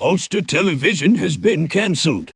Ulster Television has been cancelled.